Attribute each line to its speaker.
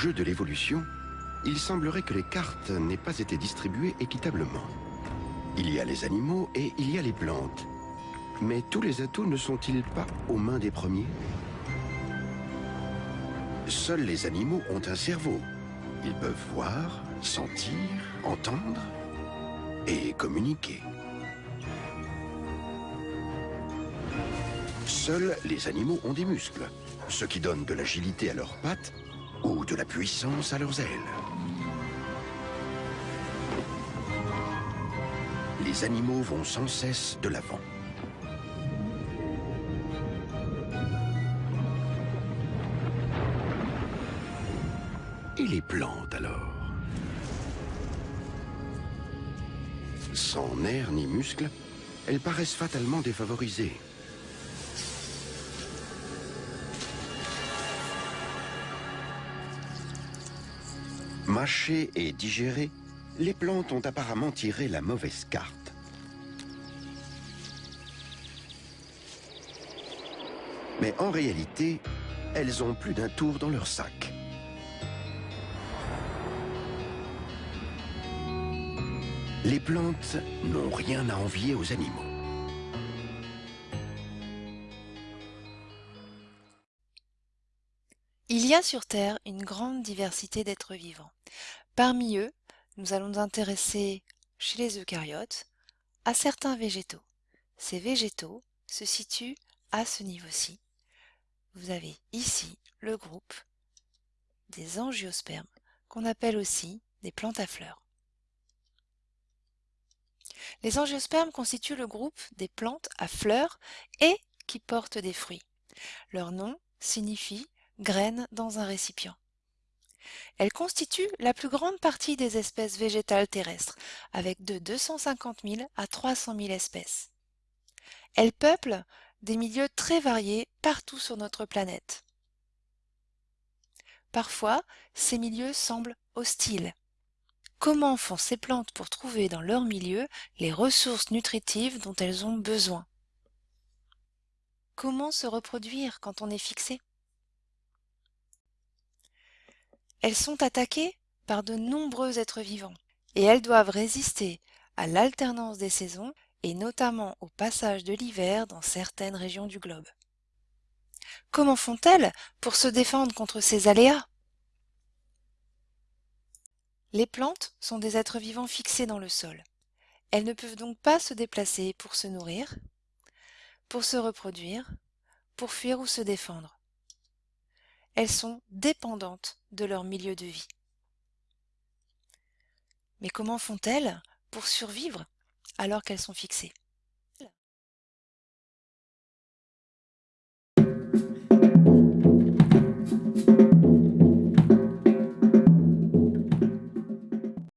Speaker 1: jeu de l'évolution, il semblerait que les cartes n'aient pas été distribuées équitablement. Il y a les animaux et il y a les plantes. Mais tous les atouts ne sont-ils pas aux mains des premiers? Seuls les animaux ont un cerveau. Ils peuvent voir, sentir, entendre et communiquer. Seuls les animaux ont des muscles, ce qui donne de l'agilité à leurs pattes ou de la puissance à leurs ailes. Les animaux vont sans cesse de l'avant. Et les plantes alors? Sans nerfs ni muscles, elles paraissent fatalement défavorisées. Mâchées et digérées, les plantes ont apparemment tiré la mauvaise carte. Mais en réalité, elles ont plus d'un tour dans leur sac. Les plantes n'ont rien à envier aux animaux.
Speaker 2: Il y a sur Terre une grande diversité d'êtres vivants. Parmi eux, nous allons nous intéresser, chez les eucaryotes, à certains végétaux. Ces végétaux se situent à ce niveau-ci. Vous avez ici le groupe des angiospermes, qu'on appelle aussi des plantes à fleurs. Les angiospermes constituent le groupe des plantes à fleurs et qui portent des fruits. Leur nom signifie graines dans un récipient. Elles constituent la plus grande partie des espèces végétales terrestres, avec de 250 000 à 300 000 espèces. Elles peuplent des milieux très variés partout sur notre planète. Parfois, ces milieux semblent hostiles. Comment font ces plantes pour trouver dans leur milieu les ressources nutritives dont elles ont besoin? Comment se reproduire quand on est fixé? Elles sont attaquées par de nombreux êtres vivants et elles doivent résister à l'alternance des saisons et notamment au passage de l'hiver dans certaines régions du globe. Comment font-elles pour se défendre contre ces aléas? Les plantes sont des êtres vivants fixés dans le sol. Elles ne peuvent donc pas se déplacer pour se nourrir, pour se reproduire, pour fuir ou se défendre. Elles sont dépendantes de leur milieu de vie. Mais comment font-elles pour survivre alors qu'elles sont fixées?